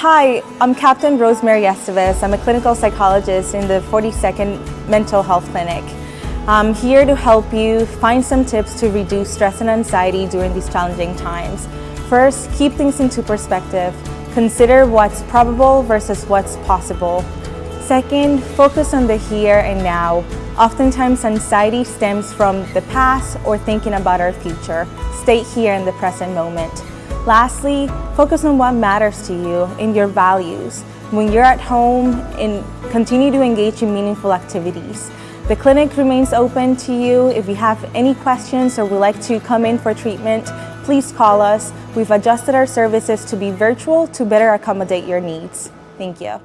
Hi, I'm Captain Rosemary Estevez. I'm a clinical psychologist in the 42nd Mental Health Clinic. I'm here to help you find some tips to reduce stress and anxiety during these challenging times. First, keep things into perspective. Consider what's probable versus what's possible. Second, focus on the here and now. Oftentimes, anxiety stems from the past or thinking about our future. Stay here in the present moment. Lastly, focus on what matters to you in your values. When you're at home, and continue to engage in meaningful activities. The clinic remains open to you. If you have any questions or would like to come in for treatment, please call us. We've adjusted our services to be virtual to better accommodate your needs. Thank you.